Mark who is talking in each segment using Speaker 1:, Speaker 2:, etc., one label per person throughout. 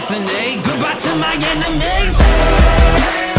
Speaker 1: destiny. Goodbye to my enemies.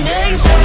Speaker 1: Be